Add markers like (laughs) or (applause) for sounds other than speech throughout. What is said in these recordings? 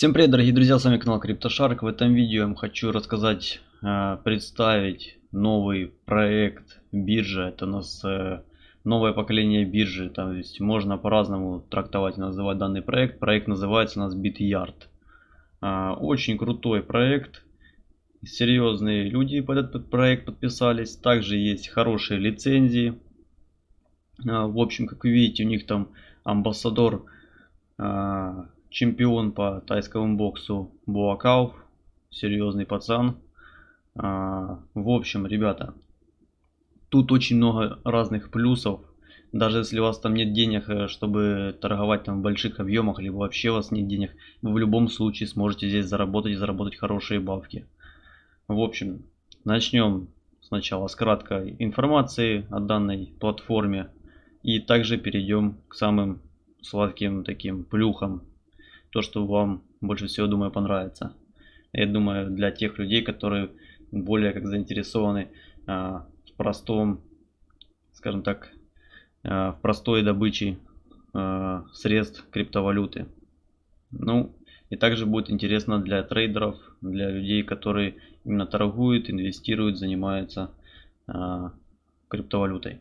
Всем привет, дорогие друзья, с вами канал CryptoShark. В этом видео я вам хочу рассказать, э, представить новый проект биржа. Это у нас э, новое поколение биржи. То есть можно по-разному трактовать и называть данный проект. Проект называется у нас BitYard. Э, очень крутой проект. Серьезные люди под этот проект подписались. Также есть хорошие лицензии. В общем, как вы видите, у них там амбассадор чемпион по тайскому боксу Буакау. Серьезный пацан. А, в общем, ребята, тут очень много разных плюсов. Даже если у вас там нет денег, э, чтобы торговать там в больших объемах, либо вообще у вас нет денег, вы в любом случае сможете здесь заработать и заработать хорошие бабки. В общем, начнем сначала с краткой информации о данной платформе. И также перейдем к самым сладким таким плюхам то, что вам больше всего, думаю, понравится. Я думаю, для тех людей, которые более как заинтересованы а, в простом, скажем так, а, в простой добыче а, средств криптовалюты. Ну, и также будет интересно для трейдеров, для людей, которые именно торгуют, инвестируют, занимаются а, криптовалютой.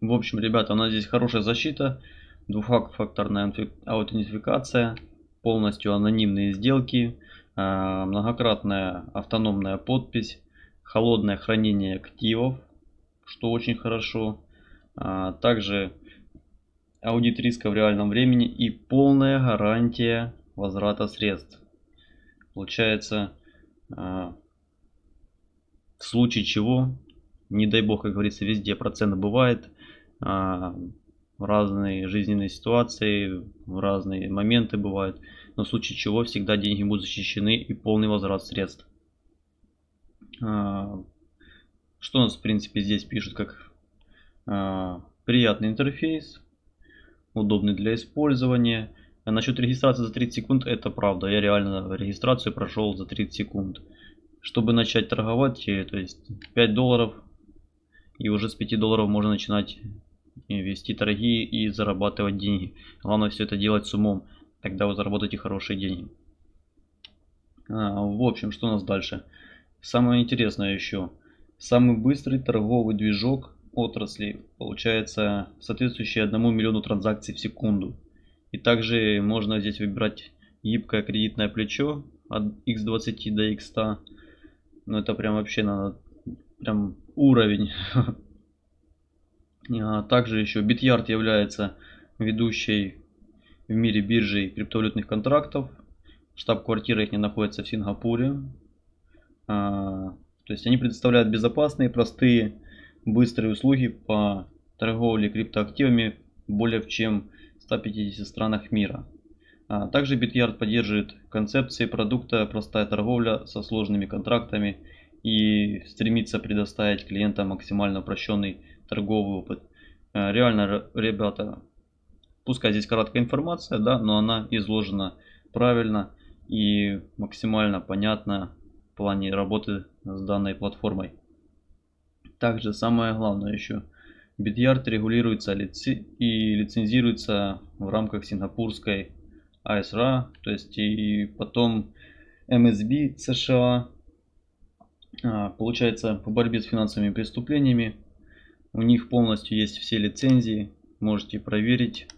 В общем, ребята, у нас здесь хорошая защита двухфакторная аутентификация, полностью анонимные сделки, а, многократная автономная подпись, холодное хранение активов, что очень хорошо. А, также аудит риска в реальном времени и полная гарантия возврата средств. Получается, а, в случае чего, не дай бог, как говорится, везде процент бывает, в разные жизненные ситуации, в разные моменты бывают. Но в случае чего всегда деньги будут защищены и полный возврат средств. А, что у нас в принципе здесь пишут как а, приятный интерфейс, удобный для использования. А насчет регистрации за 30 секунд это правда. Я реально регистрацию прошел за 30 секунд. Чтобы начать торговать, э, то есть 5 долларов и уже с 5 долларов можно начинать вести торги и зарабатывать деньги. Главное все это делать с умом, тогда вы заработаете хорошие деньги. А, в общем, что у нас дальше? Самое интересное еще. Самый быстрый торговый движок отрасли получается соответствующий 1 миллиону транзакций в секунду. И также можно здесь выбирать гибкое кредитное плечо от x20 до x100. Но это прям вообще надо прям уровень (laughs) также еще Bityard является ведущей в мире биржей криптовалютных контрактов. Штаб-квартира их не находится в Сингапуре. А, то есть они предоставляют безопасные, простые, быстрые услуги по торговле криптоактивами более чем в 150 странах мира. А, также Bityard поддерживает концепции продукта простая торговля со сложными контрактами и стремится предоставить клиентам максимально упрощенный торговый опыт. Э, реально, ребята, пускай здесь короткая информация, да, но она изложена правильно и максимально понятно в плане работы с данной платформой. Также самое главное еще, Bityard регулируется и лицензируется в рамках сингапурской ISRA, то есть и потом MSB США, а, получается по борьбе с финансовыми преступлениями у них полностью есть все лицензии, можете проверить.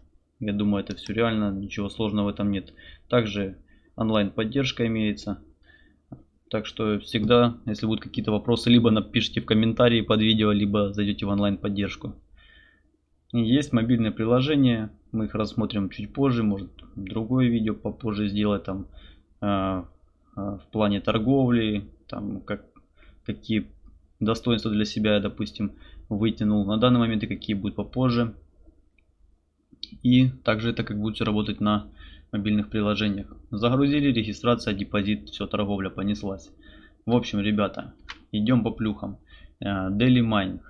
Я думаю, это все реально, ничего сложного в этом нет. Также онлайн поддержка имеется. Так что всегда, если будут какие-то вопросы, либо напишите в комментарии под видео, либо зайдете в онлайн поддержку. Есть мобильное приложение, мы их рассмотрим чуть позже, может другое видео попозже сделать там э, в плане торговли, там как, какие достоинства для себя, допустим, вытянул на данный момент и какие будут попозже. И также это как будет работать на мобильных приложениях. Загрузили, регистрация, депозит, все, торговля понеслась. В общем, ребята, идем по плюхам. Э, Daily Mining.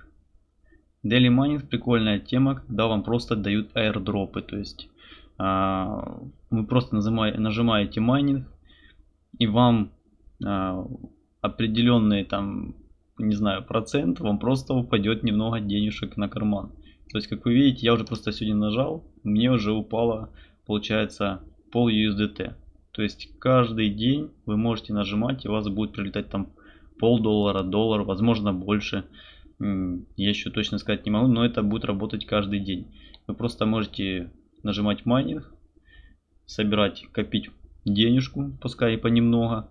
Daily Mining прикольная тема, когда вам просто дают airdrop ы. То есть э, вы просто нажимаете майнинг и вам э, определенные там не знаю, процент, вам просто упадет немного денежек на карман. То есть, как вы видите, я уже просто сегодня нажал, мне уже упало, получается, пол USDT. То есть каждый день вы можете нажимать и у вас будет прилетать там полдоллара, доллар, возможно больше. Я еще точно сказать не могу, но это будет работать каждый день. Вы просто можете нажимать майнинг, собирать, копить денежку, пускай и понемногу.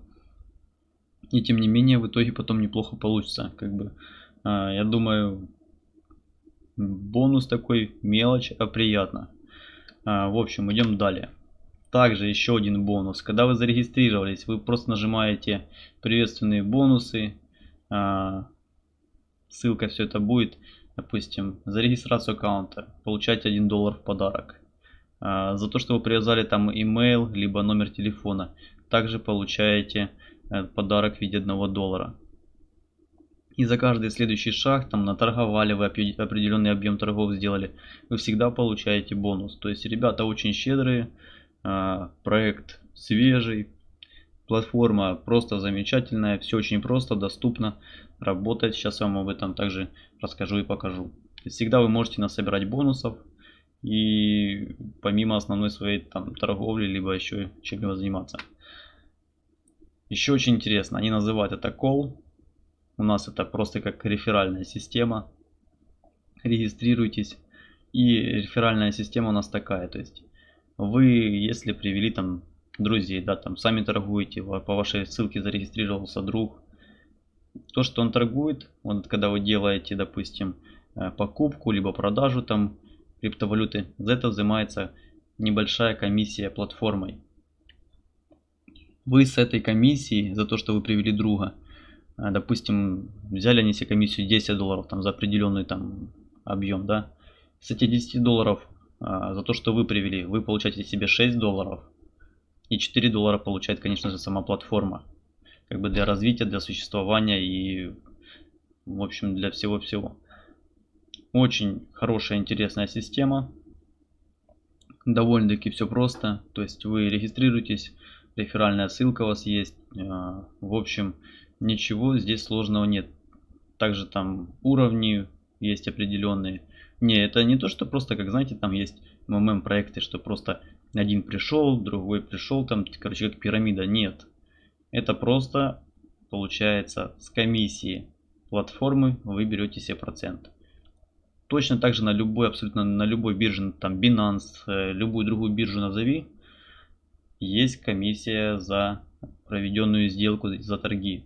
И тем не менее в итоге потом неплохо получится. Как бы, а, я думаю, бонус такой мелочь, а приятно. А, в общем, идем далее. Также еще один бонус. Когда вы зарегистрировались, вы просто нажимаете приветственные бонусы. А, ссылка все это будет. Допустим, за регистрацию аккаунта получаете 1 доллар в подарок. А, за то, что вы привязали там email, либо номер телефона, также получаете подарок в виде 1 доллара. И за каждый следующий шаг, там наторговали вы определенный объем торгов сделали, вы всегда получаете бонус. То есть ребята очень щедрые, а, проект свежий, платформа просто замечательная, все очень просто, доступно, работает. Сейчас я вам об этом также расскажу и покажу. Всегда вы можете насобирать бонусов и помимо основной своей там торговли, либо еще чем-либо заниматься. Еще очень интересно, они называют это call. У нас это просто как реферальная система. Регистрируйтесь. И реферальная система у нас такая, то есть вы, если привели там друзей, да, там сами торгуете, по вашей ссылке зарегистрировался друг, то, что он торгует, вот когда вы делаете, допустим, э, покупку, либо продажу там криптовалюты, за это взимается небольшая комиссия платформой. Вы с этой комиссией, за то, что вы привели друга, э, допустим, взяли они себе комиссию 10 долларов там, за определенный там объем, да, с этих 10 долларов а, за то, что вы привели, вы получаете себе 6 долларов. И 4 доллара получает, конечно же, сама платформа. Как бы для развития, для существования и, в общем, для всего-всего. Очень хорошая, интересная система. Довольно-таки все просто. То есть вы регистрируетесь, реферальная ссылка у вас есть. А, в общем, ничего здесь сложного нет. Также там уровни есть определенные. Не, это не то, что просто, как знаете, там есть МММ проекты, что просто один пришел, другой пришел, там, короче, как пирамида. Нет. Это просто получается с комиссии платформы вы берете себе процент. Точно так же на любой, абсолютно на любой бирже, там Binance, э, любую другую биржу назови, есть комиссия за проведенную сделку, за торги.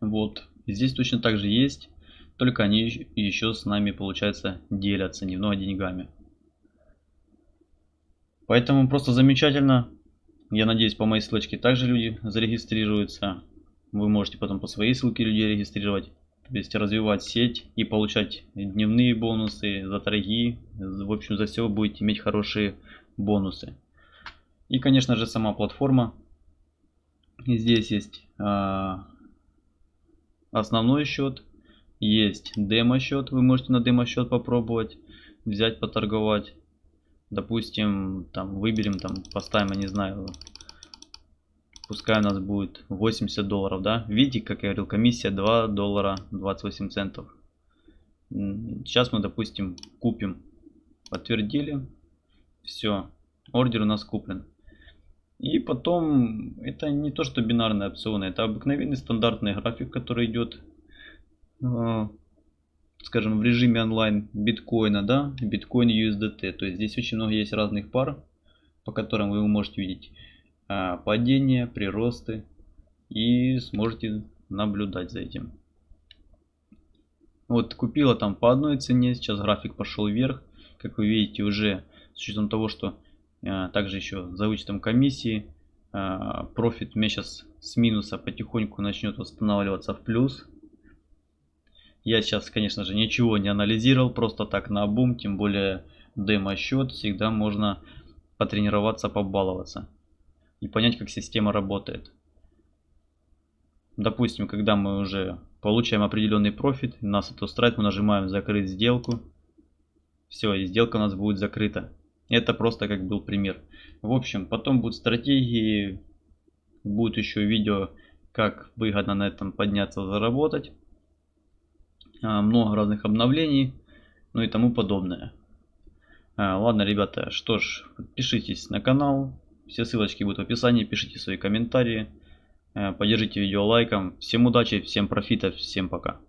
Вот, здесь точно так же есть. Только они еще с нами, получается, делятся немного деньгами. Поэтому просто замечательно. Я надеюсь, по моей ссылочке также люди зарегистрируются. Вы можете потом по своей ссылке людей регистрировать. То есть развивать сеть и получать дневные бонусы за торги. В общем, за все будете иметь хорошие бонусы. И, конечно же, сама платформа. Здесь есть а, основной счет, есть демо счет, вы можете на демо счет попробовать, взять, поторговать. Допустим, там выберем, там поставим, я не знаю, пускай у нас будет 80 долларов, да. Видите, как я говорил, комиссия 2 доллара 28 центов. Сейчас мы, допустим, купим. Подтвердили. Все, ордер у нас куплен. И потом, это не то, что бинарные опционы, это обыкновенный стандартный график, который идет а, скажем, в режиме онлайн биткоина, да, биткоин USDT. То есть здесь очень много есть разных пар, по которым вы можете видеть а, падение, приросты и сможете наблюдать за этим. Вот купила там по одной цене, сейчас график пошел вверх. Как вы видите, уже с учетом того, что также еще за вычетом комиссии, профит у меня сейчас с минуса потихоньку начнет восстанавливаться в плюс. Я сейчас, конечно же, ничего не анализировал, просто так на бум, тем более демо-счет, всегда можно потренироваться, побаловаться и понять, как система работает. Допустим, когда мы уже получаем определенный профит, нас это устраивает, мы нажимаем закрыть сделку. Все, и сделка у нас будет закрыта. Это просто как был пример. В общем, потом будут стратегии, будет еще видео, как выгодно на этом подняться, заработать. А, много разных обновлений, ну и тому подобное. А, ладно, ребята, что ж, подпишитесь на канал, Все ссылочки будут в описании. Пишите свои комментарии. Э, поддержите видео лайком. Всем удачи, всем профита, всем пока.